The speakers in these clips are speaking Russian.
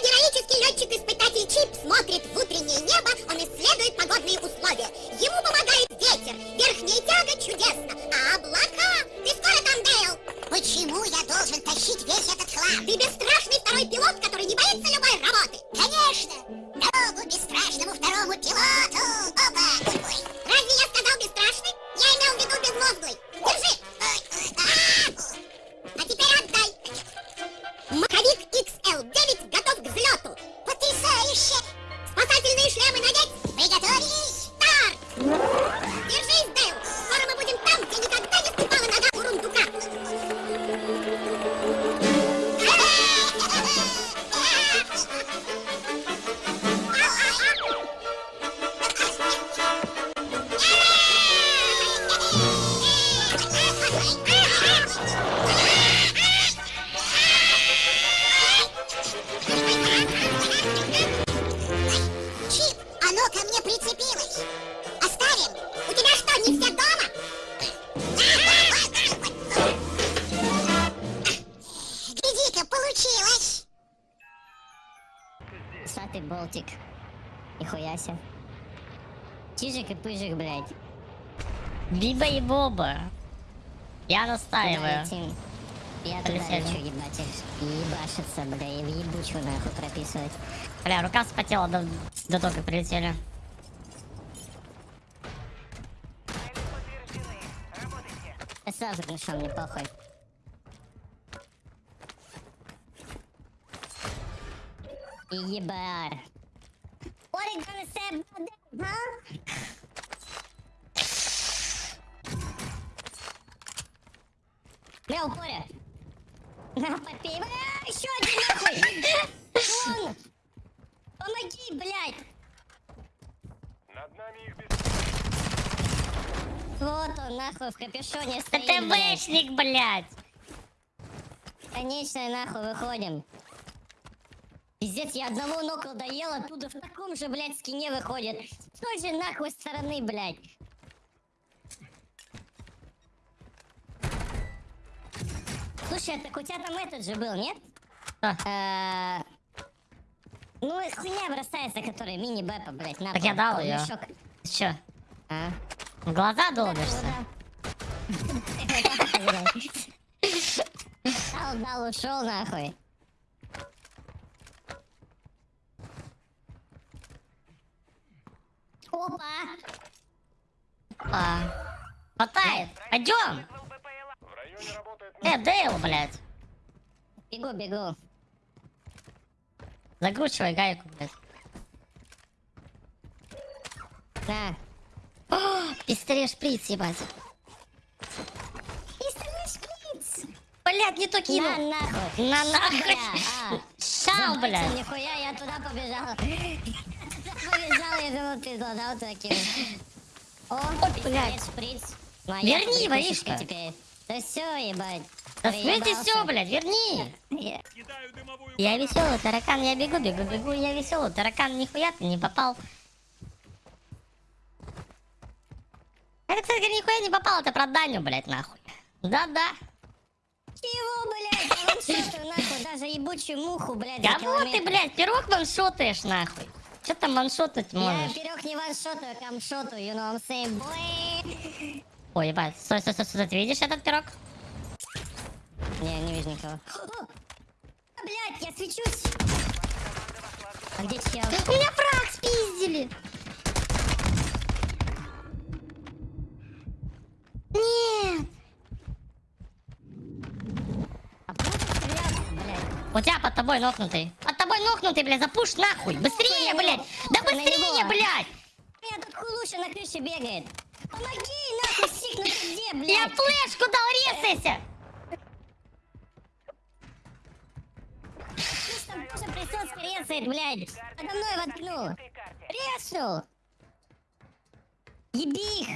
героический летчик-испытатель Чип смотрит в утреннее небо, он исследует погодные условия. Ему помогает ветер, верхняя тяга чудесно, а облака... Ты скоро там, Дейл? Почему я должен тащить весь этот хлам? Ты бесстрашный второй пилот, который не боится любой работы. Конечно! Дорогу бесстрашному второму пилоту! Опа! Ой, Разве я сказал бесстрашный? Я имел в виду безмозглый. Потрясающе! Спасательные шлемы надеть. Приготовились! Старт! Биба и Боба. Я настаиваю. Я туда лечу, ебать их. Ебашиться, бля, и в ебучую нахуй прописывать. Бля, рука вспотела до, до того, как прилетели. Я сразу пришел, мне похуй. Ебар. What are you gonna say about that, huh? Бля, упоря. На, попей. Бля, еще один нахуй. Вон. Помоги, блядь. Над нами их без... Вот он, нахуй, в капюшоне стоит, Это. ТВшник, блядь. Конечно, нахуй выходим. Пиздец, я одного нокла доел, оттуда в таком же, блядь, скине выходит. С той же нахуй стороны, блядь. Слушай, так у тебя там этот же был, нет? Что? Э, Ну, хуйня бросается, который мини-бэпа, блядь, на Так я дал мешок. Ты чё, А? в глаза долбишься? Дал, дал, ушел нахуй. Опа! А, Хватает. Пойдем. Э, Дейл, блядь. Бегу, бегу. Закручивай гайку, блядь. На. О, пистолет шприц, ебать. Пистолет шприц! Блядь, не то На кинул. нахуй! На нахуй. А. Забудьте, блядь. Нихуя, я туда побежал. Я туда побежал, я думал, ты вот таким. О, блядь. пистолет шприц. Моя Верни, воришка. теперь. Да все, ебать. Да Проебался. все, блядь, верни. Я-. Я веселый таракан, я бегу, бегу, бегу, я веселый таракан, нихуя ты не попал. Это, нихуя не попал, это про Даню, блядь, нахуй. Да-да. Чего, блядь? Я ваншотаю, нахуй, даже ебучую муху, блядь, Кого ты, блядь, пирог ваншотаешь, нахуй? Че там ваншотать Я можешь? пирог не ваншотаю, а камшотаю, you know what I'm saying, boy? Ой, ебать, стой, стой, стой, стой, ты видишь этот пирог? Не, не вижу никого. А, Блядь, я свечусь! А где чел? Меня фраг спиздили. Нет. А? У тебя под тобой нокнутый. Под тобой нокнутый, блядь, запуш нахуй. Быстрее, блядь. Да быстрее, блядь. Меня тут хулуша на крыше бегает. Помоги, нахуй, сик, ну ты где, Я блядь? флешку дал, резайся. Тоже присоска резает, блядь. Подо мной воткнул. Резнул. Еби их.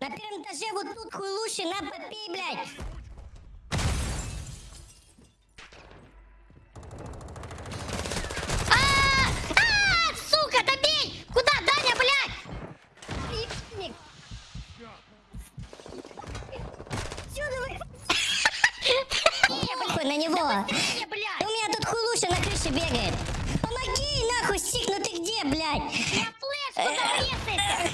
На первом этаже вот тут хуйлуши, на, попей, блядь. А, а, сука, добей. Куда, Даня, блядь? Ебаник. Отсюда вы... Похуй на него. Не, блядь. У меня тут хулуша Илюша на крыше бегает. Помоги, нахуй, стик, ну ты где, блядь? Я флеш, куда резается?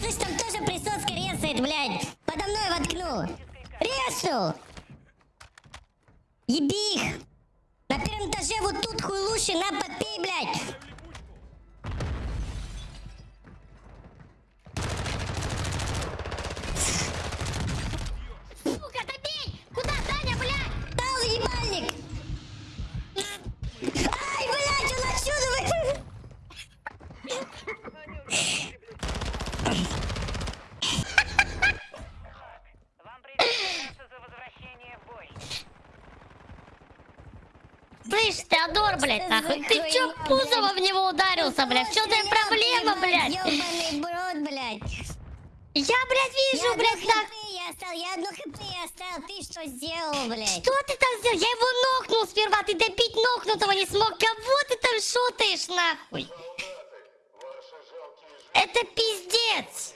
Слышь, там тоже присоска резает, блядь. Подо мной Резнул. Еби их. На первом этаже вот тут хуйлуши, на, подпей, блядь. Сука, добей! Куда, Даня, блядь? Дал ебальник. Ай, блядь, он отсюда вы... Вам придется за возвращение в бой. Слышь, Теодор, блядь, нахуй, ты чё пузово в него ударился, блядь? В чём твоя проблема, блядь? Я, блядь, вижу, Я блядь, так. я оставил, я одно хп я оставил. Ты что сделал, блядь? Что ты там сделал? Я его нокнул сперва, ты добить нокнутого не смог. Кого ты там шутаешь, нахуй? Это пиздец.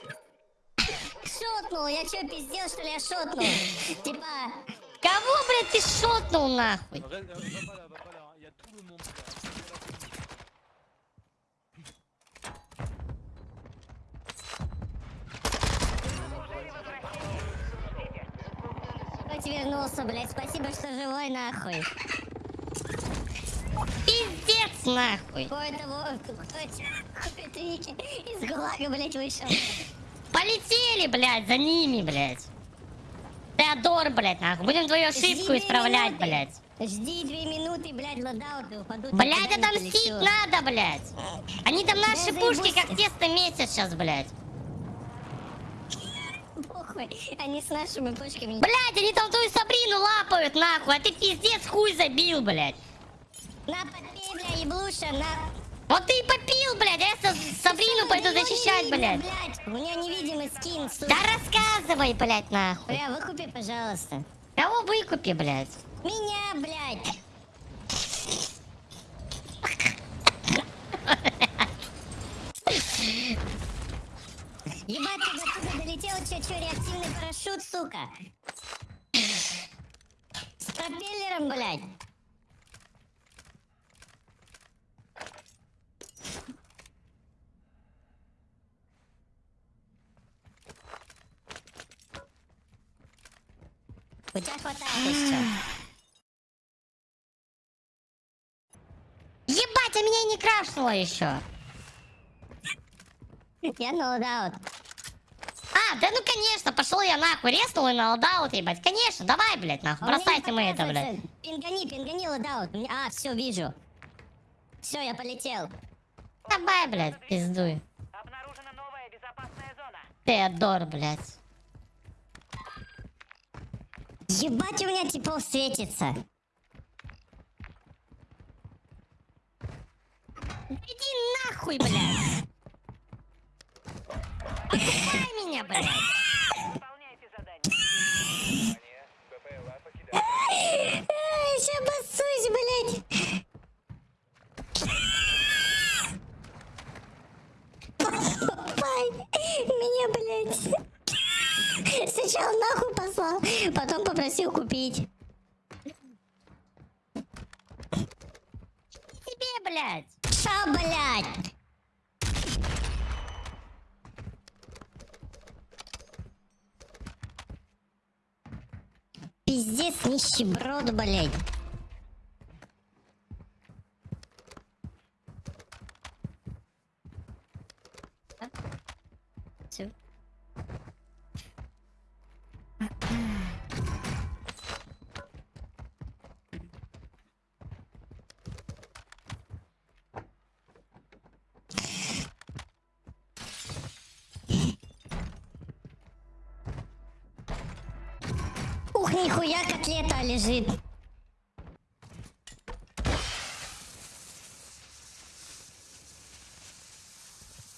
Шотнул, я чё, пиздел, что ли, я шотнул? Типа, Кого, блядь, ты шотнул, нахуй? Хоть вернулся, блядь. Спасибо, что живой, нахуй. Пиздец, нахуй. Кто это, во- кто из ГУЛАГа, блядь, вышел. Полетели, блядь, за ними, блядь. Теодор, блядь, нахуй. Будем твою Жди ошибку две исправлять, минуты. блядь. Жди две минуты, блядь, loadout упадут. Блядь, отомстить надо, блядь. Они там наши Да пушки заебусь. как тесто месяц сейчас, блядь. Похуй, они с нашими пушками. Блядь, они там твою Сабрину лапают, нахуй, а ты пиздец хуй забил, блядь. На, подпей, бля, еблуша, на... Вот ты и попил, блядь, а я Са- Сабрину пойду не защищать, блядь. блядь. У меня невидимый скин, сука. Да рассказывай, блядь, нахуй. Бля, выкупи, пожалуйста. Кого выкупи, блядь? Меня, блядь. Ебать, ты до туда долетел, чё, чё, реактивный парашют, сука. С пропеллером, блядь. Ебать, а меня не крашнуло еще. Я на loadout. А, да ну конечно, пошел я нахуй, резнул и на loadout, ебать. Конечно, давай, блядь, нахуй, А бросайте мы это, блядь. Пингани, пингани loadout. А, все, вижу. Все, я полетел. Давай, блядь, пиздуй. Обнаружена новая безопасная зона. Теодор, блядь. Ебать, у меня типов светится. Иди нахуй, блядь. Покупай меня, блядь. Выполняйте задание. БПЛА покидает. Сейчас басусь, блядь. Пай, меня, блядь. Сначала нахуй послал, потом попросил купить. Тебе, блядь. Ша, блядь. Пиздец, нищеброд, блядь. Всё. Ух, нихуя котлета лежит.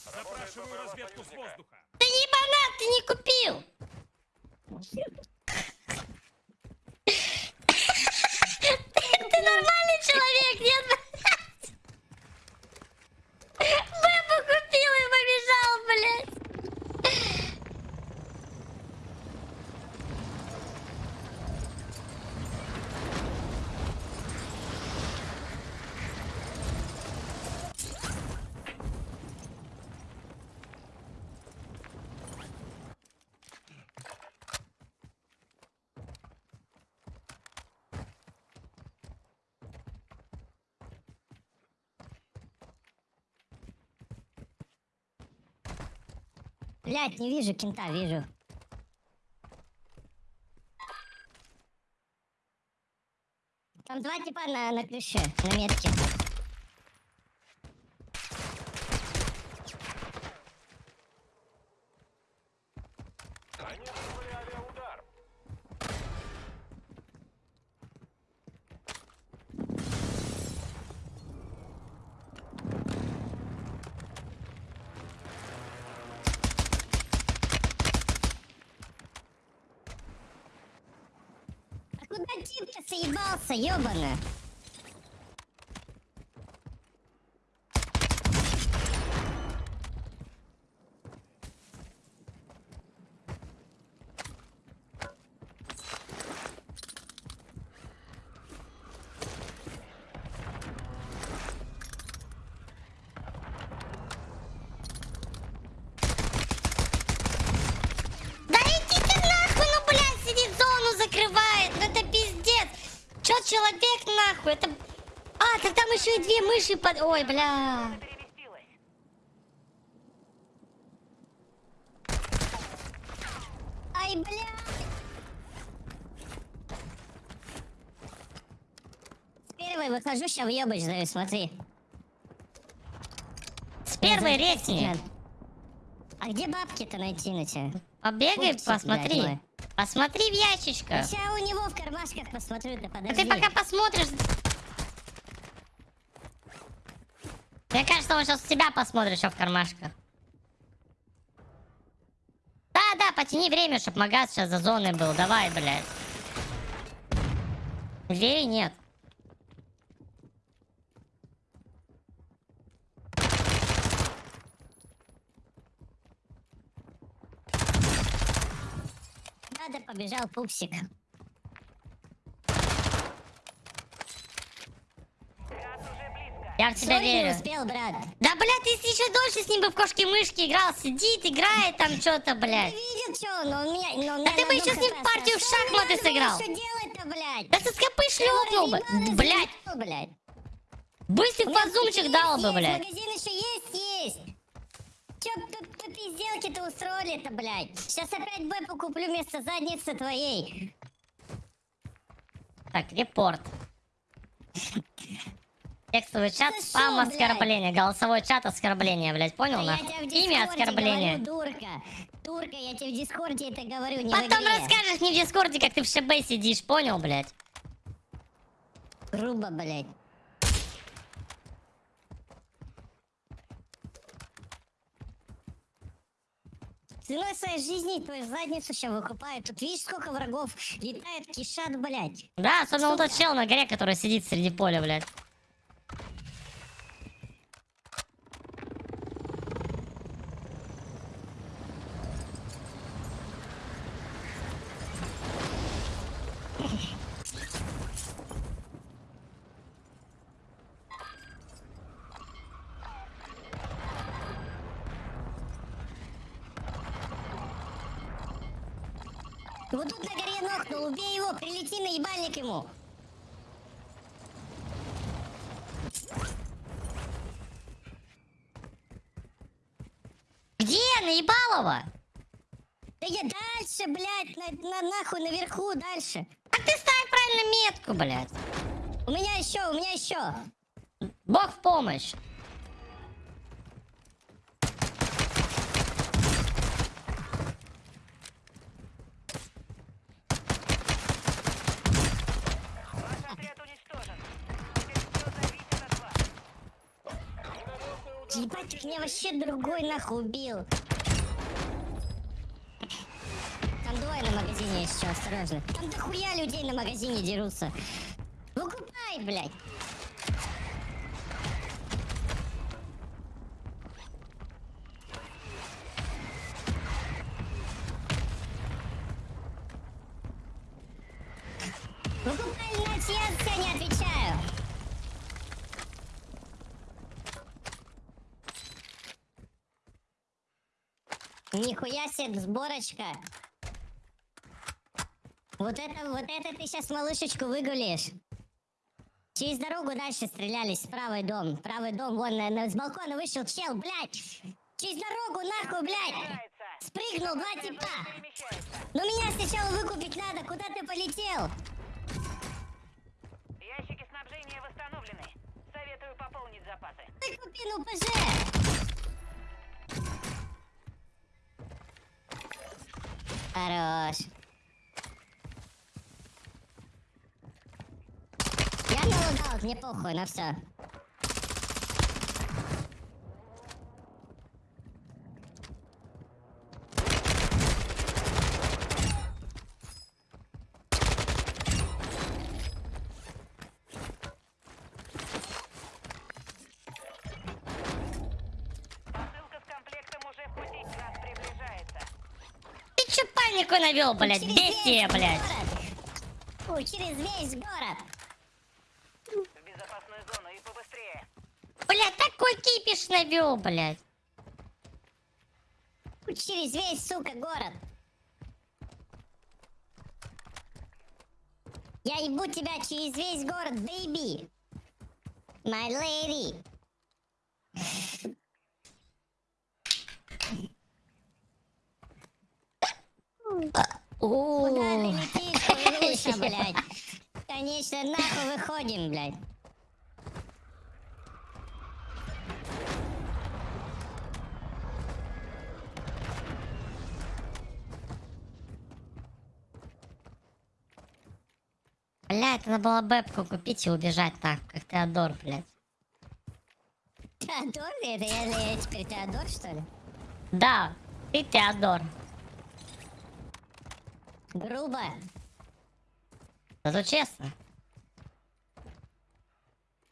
Запрашиваю разведку с воздуха. Ты ебанат, ты не купил. Ты нормальный человек, нет? Бэбу купил и побежал, блядь. Блять, не вижу кента, вижу. Там два типа на, на крыше, на метке. Они вызвали авиаудар. А куда тип-то соебался, ёбана? Да иди ты нахуй, ну, блядь, сидит, зону закрывает. Ну, это пиздец. Чё человек нахуй? Это... А, так там еще и две мыши под... Ой, бля. Ай, бля! С первой выхожу, ща въебач даю, смотри. С первой ретни. А где бабки-то найти на тебя? Побегай, Пупсик, блядь, посмотри. мой. Посмотри в ящичко. Сейчас у него в кармашках посмотрю, ты А подожди. ты пока посмотришь... Мне кажется, он сейчас тебя посмотрит, что в кармашках. Да-да, потяни время, чтобы магаз сейчас за зоной был. Давай, блядь. Двери нет. Надо побежал пупсик. Я в тебя не верю. успел, брат. Да, блядь, ты еще дольше с ним бы в кошки-мышки играл, сидит, играет там что-то, Ты блядь. видел, что он? Он меня... он Да меня ты бы еще с ним партию в шахматы Не сыграл. Блядь? Да ты скопы шлепнул бы. Блядь, блядь. быстрый фазумчик дал бы, блядь. Магазин еще есть, есть. Че тут пизделки-то устроили-то, блядь? Сейчас опять бэпу куплю вместо задницы твоей. Так, report. Текстовый чат, Это спам, шо, блядь? оскорбление. Голосовой чат, оскорбление, блядь. Понял, Да Имя Дискорде оскорбление. говорю, дурка. Турка, я тебе в Дискорде это говорю, не Потом расскажешь мне в Дискорде, как ты в ШБ сидишь, понял, блядь? Грубо, блядь. Ценой своей жизни твою задницу сейчас выкупают. Тут видишь, сколько врагов летает, кишат, блядь. Да, особенно вот тот чел на горе, который сидит среди поля, блядь. Вот тут на горе нокнул, убей его, прилети на ебальник ему. Где? Наебалова? Да я дальше, блядь, на, на- нахуй наверху, дальше. А ты ставь правильно метку, блядь. У меня еще, у меня еще. Бог в помощь. Ебать, их меня вообще другой нахуй убил. Там двое на магазине еще, осторожно. Там дохуя людей на магазине дерутся. Выкупай, блядь. Нихуя себе сборочка. Вот это, вот это ты сейчас малышечку выгулишь. Через дорогу дальше стрелялись, правый дом. Правый дом, вон, на, с балкона вышел чел, блядь. Через дорогу, нахуй, блядь. Спрыгнул два типа. Но меня сначала выкупить надо. Куда ты полетел? Ящики снабжения восстановлены. Советую пополнить запасы. Выкупи, ну ПЖ. Хорош. Я налогал, мне похуй на все. Посылка с комплектом уже в пути. Газ приближается. Ты чё навел, блядь? Через Бестия, весь блядь. через весь город. В безопасную зону и побыстрее. Блядь, такой кипиш навел, блядь. Через весь, сука, город. Я ебу тебя через весь город, baby. My lady. О, Куда ты летишь, Павлуша, блядь? Конечно, нахуй выходим, блядь. Блядь, надо было бэбку купить и убежать так, как Теодор, блядь. Теодор? Это я, я теперь Теодор, что ли? Да, ты Теодор. Грубо. Зато честно.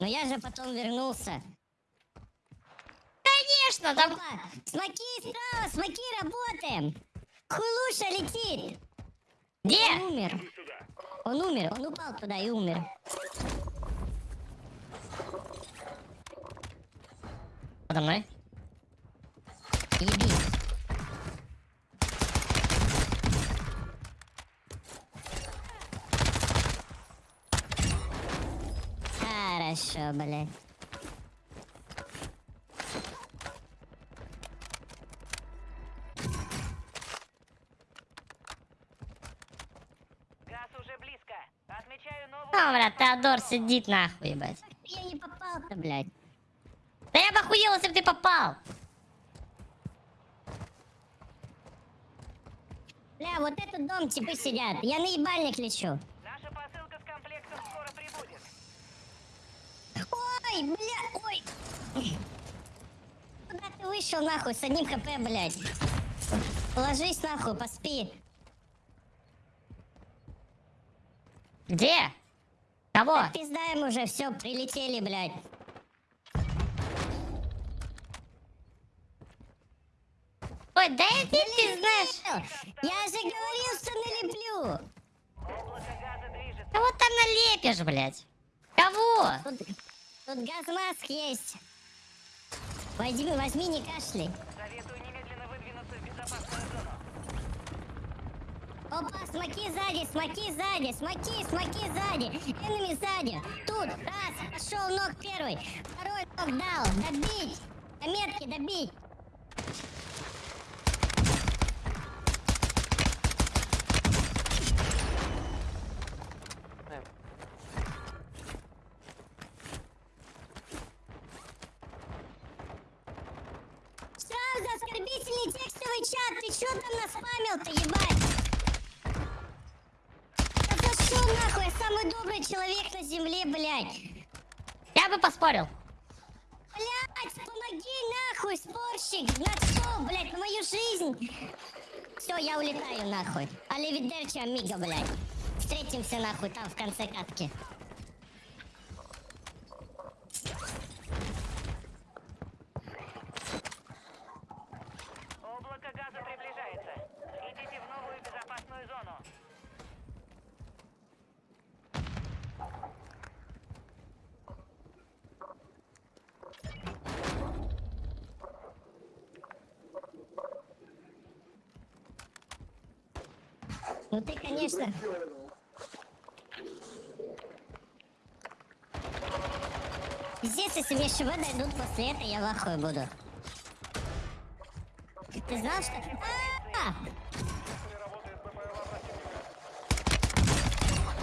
Но я же потом вернулся. Конечно, там... Смоки справа, смоки работаем! Хулуша летит! Где? Он умер. Он умер, он упал туда и умер. Подо мной? Еби. Хорошо, блядь. Газ уже близко. Отмечаю новую... А, блядь, Теодор сидит нахуй, ебать. Я не попал-то, блядь. Да я бы охуел, если бы ты попал. Бля, вот этот дом типы сидят. Я на ебальник лечу. Наша посылка с комплектом скоро прибудет. Ой, бля, ой. Куда ты вышел нахуй с одним хп, блядь? Ложись нахуй, поспи. Где? Кого? Пиздаем уже, все, прилетели, блядь. Ой, да иди ты знаешь. Я же говорил, что налеплю. Кого там налепишь, блядь? Кого? Тут, тут газмаск есть. Возьми, возьми, не кашляй. Советую немедленно выдвинуться в безопасную зону. Опа, смоки сзади, смоки сзади, смоки, смоки сзади. Энеми сзади. Тут, раз, пошел ног первый. Второй ног дал. Добить. До метки добить. Сразу оскорбительный текстовый чат. Ты чё там наспамил-то, ебать? Да зашел нахуй, я самый добрый человек на земле, блядь. Я бы поспорил. Блядь, помоги нахуй, спорщик, на что, блядь, на мою жизнь. Все, я улетаю нахуй. Аливидерчи, амиго, блядь. Встретимся нахуй там в конце катки. Ну ты, конечно... Здесь, если мне ШВ дойдут после этого, я в ахуе буду. Ты знал, что... А, работает БПЛА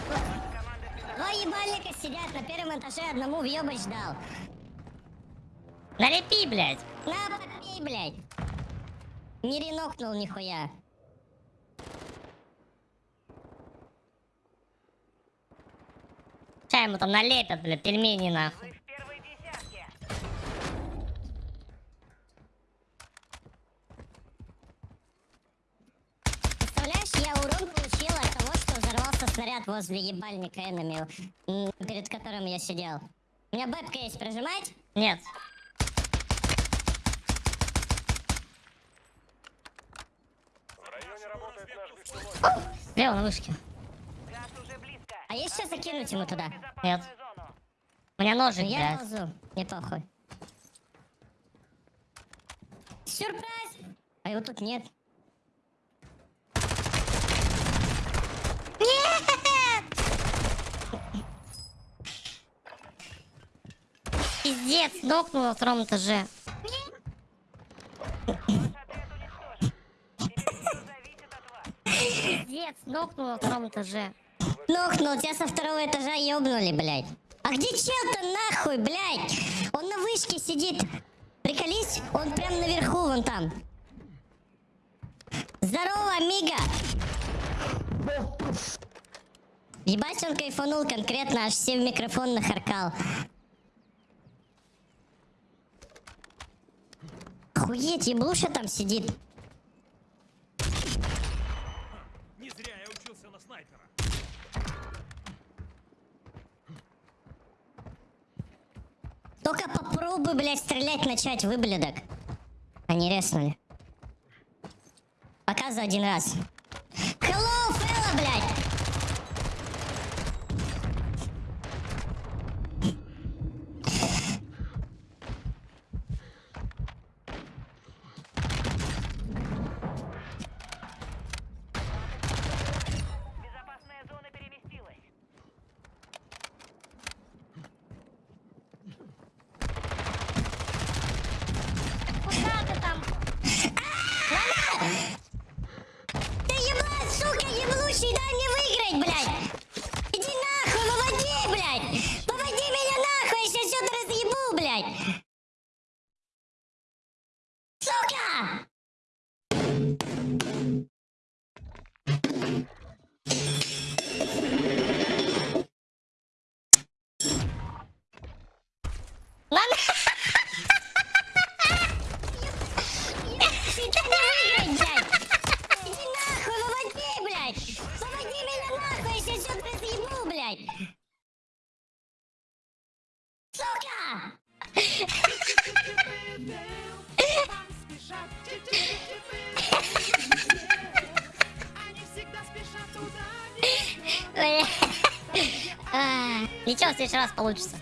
противника. Два ебальника сидят на первом этаже, одному въебач дал. Налепи, блядь. На, попей, блядь. Не ренокнул нихуя. Сейчас ему там налепят, блядь, пельмени нахуй. Вы в первой десятке. Представляешь, я урон получила от того, что взорвался снаряд возле ебальника энеми, м, перед которым я сидел. У меня бэбка есть, прожимать? Нет. В районе работает наш беспилотник. Слева на вышке. А есть что закинуть ему туда? Нет. У меня ножик, Я блядь. ползу, не похуй. Сюрприз! А его тут нет. Пиздец, нокнул на втором этаже. Пиздец, нокнул на втором этаже. Нохнул, тебя со второго этажа ёбнули, блядь. А где чел-то нахуй, блядь? Он на вышке сидит. Приколись, он прям наверху, вон там. Здорово, амиго! Ебать, он кайфанул конкретно, аж все в микрофон нахаркал. Охуеть, еблуша там сидит. Не зря я учился на снайпера. Только попробуй, блядь, стрелять начать, выблядок. Они резнули. Пока за один раз. Hello, fella, блядь! Безопасная зона переместилась. Куда ты там? Ты еблан, сука, еблущий, дай мне выиграть, блядь! Иди нахуй, выводи, блядь! Выводи меня нахуй, я сейчас все разъебу, блядь! Сука! Ебучий, следующий раз получится.